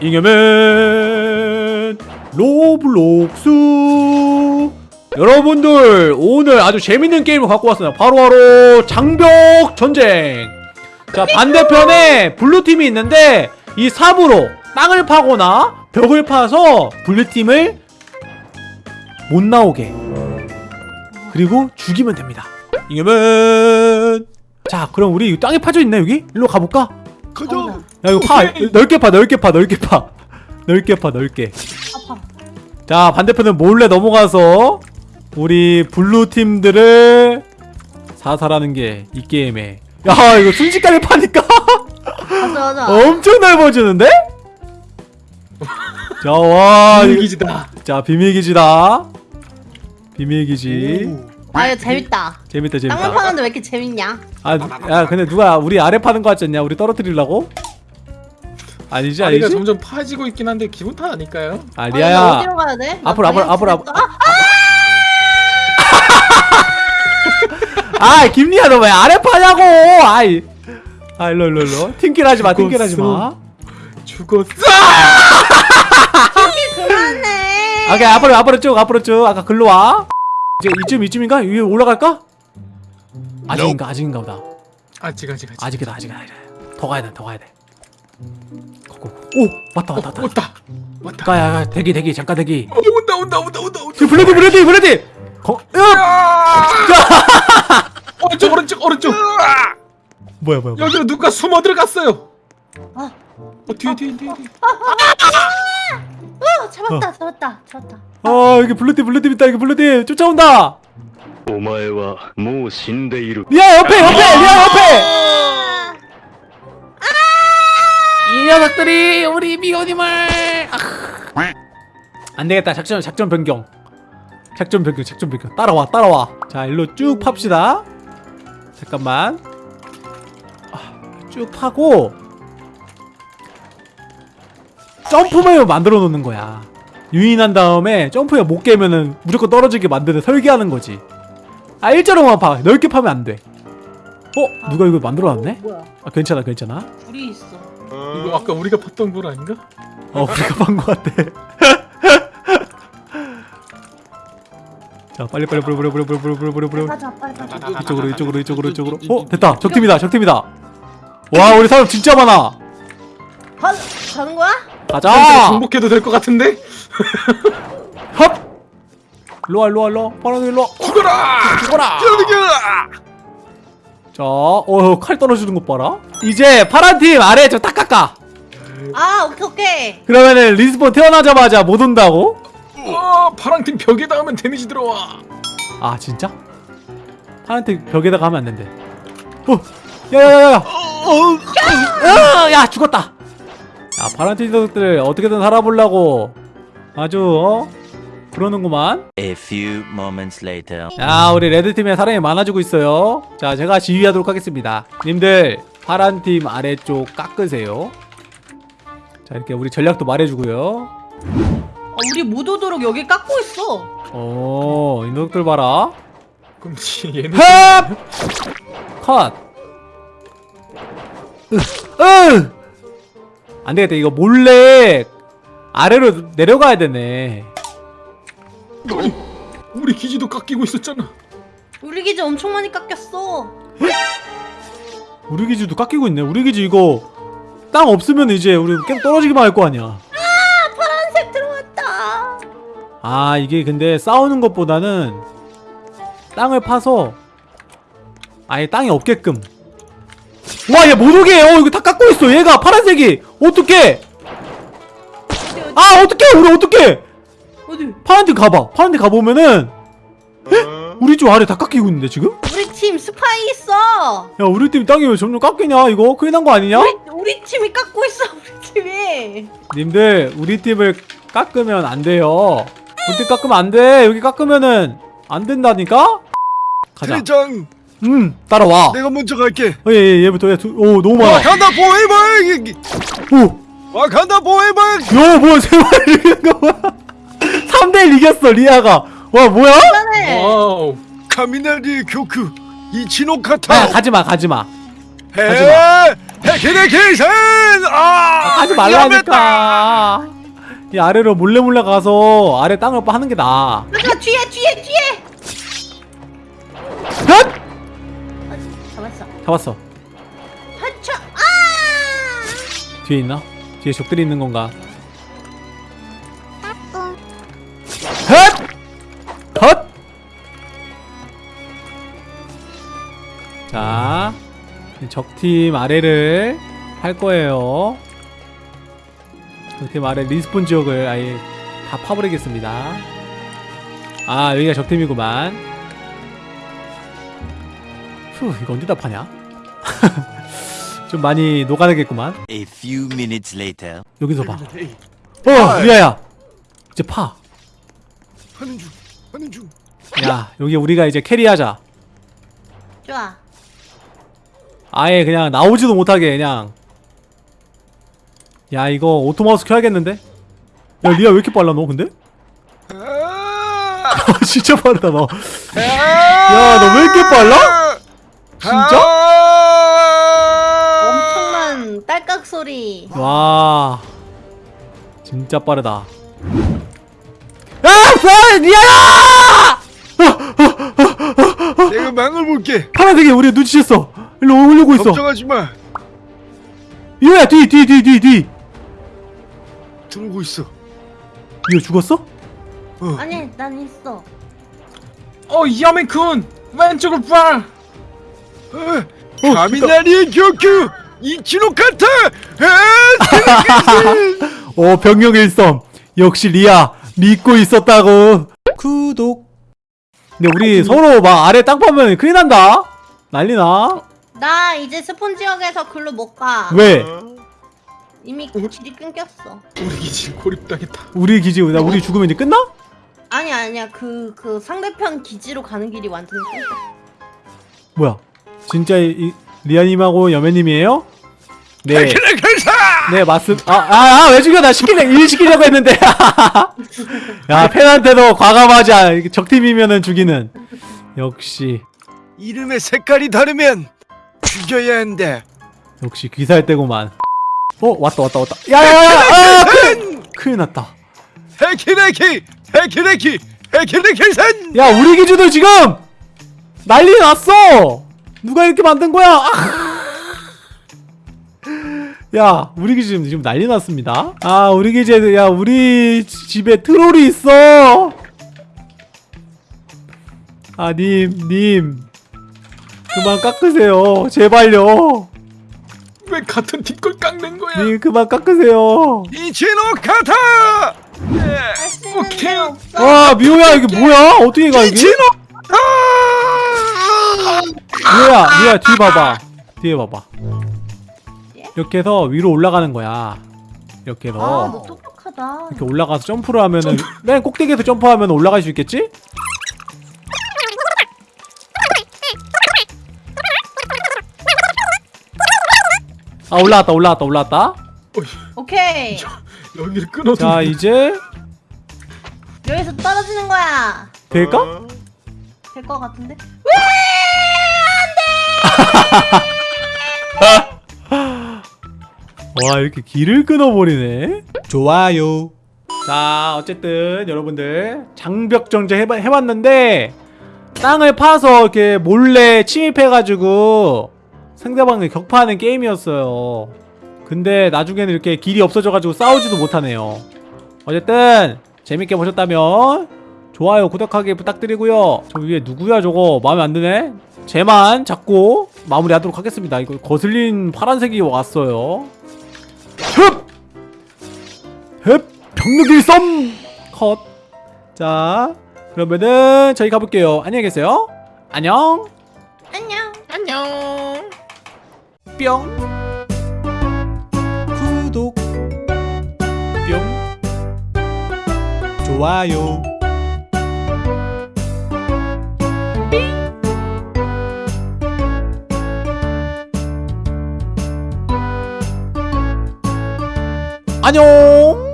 잉여맨 로블록스 여러분들 오늘 아주 재밌는 게임을 갖고 왔습니다 바로바로 장벽 전쟁 자 반대편에 blue팀이 있는데 이 삽으로 땅을 파거나 벽을 파서 blue팀을 못 나오게 그리고 죽이면 됩니다 잉여맨 자 그럼 우리 이 땅에 파져 있네 여기? 일로 가볼까? 가자. 야 이거 파 넓게 파 넓게 파 넓게 파 넓게 파 넓게 파. 자 반대편은 몰래 넘어가서 우리 blue 팀들을 사살하는 게 이 게임에 야 이거 순식간에 파니까 맞아 맞아. 엄청 넓어지는데? 자 비밀기지다. 자 비밀기지다 비밀기지 아 이거 재밌다. 재밌다 땅만 재밌다 파는데 왜 이렇게 재밌냐? 아 야 근데 누가 우리 아래 파는 거 같지 않냐 우리 떨어뜨리려고? 아니지 다리가 아니지? 점점 파지고 있긴 한데 기분 탓 아닐까요? 아 아, 리아야 어디로 가야 돼? 나 앞으로, 앞으로, 방향 앞으로, 틀렸어. 아, 아 김리아 너왜 아래 파냐고 아이 아 일로 일로 일로 팀킬 하지 마 팀킬 하지 마 죽었어. 그만해. 아, 오케이 앞으로 앞으로 쭉 앞으로 쭉 아까 글로 와 이제 이쯤 이쯤인가 위에 올라갈까 아직인가 아직인가 보다 아직 아직 아직. 아직이다 아직이다 아직이다. 더 가야 돼더 가야 돼 오 왔다 왔다 왔다 왔다. 왔다. 가야 가 대기 대기 잠깐 대기 어, 온다 온다 온다 온다 온다. 지금 블레디 블레디 블레디 거 으! 오른쪽 오른쪽 오른쪽. 뭐야 뭐야 뭐야 여기로 누가 숨어 들어갔어요. 아. 어 뒤에 뒤에 뒤에. 뒤에. 어, 잡았다 잡았다 잡았다. 아 여기 블루팀 블루팀 있다 여기 블루팀 쫓아온다 お前はもう死んでいる 리아 옆에 옆에 리아 옆에 녀석들이 우리 미호님을. 아. 안 되겠다. 작전 작전 변경. 작전 변경 작전 변경. 따라와 따라와. 자 일로 쭉 팝시다. 잠깐만. 아, 쭉 파고 점프맨을 만들어 놓는 거야. 유인한 다음에 점프에 못 깨면은 무조건 떨어지게 만드는 설계하는 거지. 아 일자로만 파 넓게 파면 안돼 어? 누가 이거 만들어 놨네? 뭐야? 아 괜찮아 괜찮아 불이 있어. 이거 아까 우리가 봤던 걸 아닌가? 어 우리가 판거 같아 자 빨리 빨리 빨리 빨리 빨리 빨리 빨리 빨리 빨리 가자 빨리 가자. 이쪽으로 이쪽으로 이쪽으로 이쪽으로 어 됐다 적팀이다 적팀이다 와 우리 사람 진짜 많아 가 가는 거야? 가자 정복해도 될 것 같은데? 헙 일로와 일로와 일로와 파란색 일로와 죽어라! 죽어라 죽어라! 자어칼 떨어지는 것 봐라 이제 파란팀 아래 저 딱 깎아 아 오케이 오케이. 그러면은 respawn 태어나자마자 못 온다고? 어, 파랑팀 벽에 닿으면 데미지 들어와. 아 진짜? 파란팀 벽에다가 하면 안 된대 어 야야야야 어, 야 죽었다. 야 파란팀 녀석들 어떻게든 살아보려고 아주 어 그러는구만. A few moments later. 야 우리 레드팀에 사람이 많아지고 있어요. 자 제가 지휘하도록 하겠습니다. 님들 파란팀 아래쪽 깎으세요. 자 이렇게 우리 전략도 말해주고요. 어, 우리 못 오도록 여기 깎고 있어. 오이 녀석들 봐라. 그럼 씨, 얘는 헙! 컷! 으! 으! 안 되겠다. 이거 몰래 아래로 내려가야 되네. 우리 기지도 깎이고 있었잖아. 우리 기지 엄청 많이 깎였어. 우리 기지도 깎이고 있네. 우리 기지 이거 땅 없으면 이제 우리 계속 떨어지기만 할 거 아니야. 파란색 들어왔다. 아, 이게 근데 싸우는 것보다는 땅을 파서 아예 땅이 없게끔. 와, 얘 못 오게 해. 어, 이거 다 깎고 있어. 얘가 파란색이. 어떡해? 아, 어떡해? 우리 어떡해? 파란색 가봐. 파란색 가보면은 우리 쪽 아래 다 깎이고 있는데 지금? 우리 팀 스파이 있어. 야 우리 팀 땅이 왜 점점 깎이냐 이거 큰일 난 거 아니냐? 우리 우리 팀이 깎고 있어. 우리 팀이. 님들 우리 팀을 깎으면 안 돼요 우리 팀 깎으면 안돼 여기 깎으면은 안 된다니까? 가자 대장 음 따라와 내가 먼저 갈게 어, 얘, 얘, 얘부터 얘 두, 오 너무 많아 와간다 포에버 오 와간다 포에버 야 뭐야 세 마리 이기는 거 뭐야 3대1 이겼어 리아가 와 뭐야? 와우. 雷の呼吸 壱ノ型 아 가지마 가지마 해 백현의 계산 아 하지 말라니까 이 아래로 몰래 몰래 가서 아래 땅을 파는 게 나아 하지마 뒤에 뒤에 뒤에. 헛! 아, 잡았어. 잡았어 하차. 아! 뒤에 있나? 뒤에 적들이 있는 건가? 적팀 아래를 할 거예요. 적팀 아래 respawn 지역을 아예 다 파버리겠습니다. 아, 여기가 적팀이구만. 휴, 이거 언제 다 파냐? 좀 많이 녹아내겠구만. A few minutes later. 여기서 봐. 어, 리아야. 이제 파. 하는 중 하는 중 야, 여기 우리가 이제 carry하자. 좋아. 아예 그냥 나오지도 못하게 그냥. 야, 이거 auto mouse 켜야겠는데? 야, 리아 왜 이렇게 빨라 너 근데? 아, 진짜 빠르다 너. 야, 너 왜 이렇게 빨라? 진짜? 아! 엄청난 딸깍 소리. 와. 진짜 빠르다. 야, 야, 리아야! 내가 망을 볼게 파란색이 우리 눈치챘어. 일로 오려고 있어. 걱정하지 마. 이거야, 뒤, 뒤, 뒤, 뒤, 뒤. 들어오고 있어. 이거 죽었어? 아니 난 있어. 어 야맨쿤 왼쪽을 봐. 어, 어, 가미나리의 격규 2kg 카타 아, 어 벽력일섬 역시 리아 믿고 있었다고. 구독. 근데 우리 서로 막 아래 땅 파면 큰일 난다? 난리나 나 이제 spawn 지역에서 글로 못 가. 왜 이미 길이 끊겼어. 우리 기지 고립당했다. 우리 기지 나 우리 죽으면 이제 끝나? 아니 아니야 그 그 상대편 기지로 가는 길이 완전히 끊겼어. 뭐야 진짜 이, 이 리아님하고 여맨님이에요? 네, 네 맞습. 아아왜 죽여 나 시키려 일 시키려고 했는데. 야 팬한테도 과감하지 않아. 이게 적팀이면은 죽이는. 역시 이름의 색깔이 다르면 죽여야 한다 역시 귀살 때구만. 어 왔다 왔다 왔다. 야야야! 아, 큰일, 큰일 났다. 기 백현의 계산 야 우리 기지도 지금 난리 났어. 누가 이렇게 만든 거야? 아. 야 우리 기지 지금, 지금 난리 났습니다. 아 우리 기지에 야 우리 지- 집에 트롤이 있어. 아님 님. 그만 깎으세요. 제발요. 왜 같은 팀 걸 깎는 거야? 님 그만 깎으세요. 이치노 카타 있는 오케이. 데 없어. 와 미호야 이게 뭐야? 어떻게 가 이게? 이치노 아 미호야 미호야 뒤 봐봐. 뒤에 봐봐. 예? 이렇게 해서 위로 올라가는 거야. 이렇게 해서 아너 똑똑하다. 이렇게 올라가서 점프를 하면은 맨 꼭대기에서 점프하면 올라갈 수 있겠지? 아 올라왔다 올라왔다 올라왔다. 오케이 여기를 끊어도 자 이제 여기서 떨어지는 거야. 될까? 될것 같은데? 와 이렇게 길을 끊어버리네 좋아요 자 어쨌든 여러분들 장벽 전쟁 해봐, 해봤는데 땅을 파서 이렇게 몰래 침입해가지고 상대방을 격파하는 게임이었어요 근데 나중에는 이렇게 길이 없어져가지고 싸우지도 못하네요 어쨌든 재밌게 보셨다면 좋아요 구독하기 부탁드리고요 저 위에 누구야 저거 마음에 안 드네 쟤만 잡고 마무리하도록 하겠습니다 이거 거슬린 파란색이 왔어요 흡! 흡! 병력일 썸! 컷. 자, 그러면은 저희 가볼게요. 안녕히 계세요. 안녕. 뿅. 구독. 뿅. 좋아요. 안녕.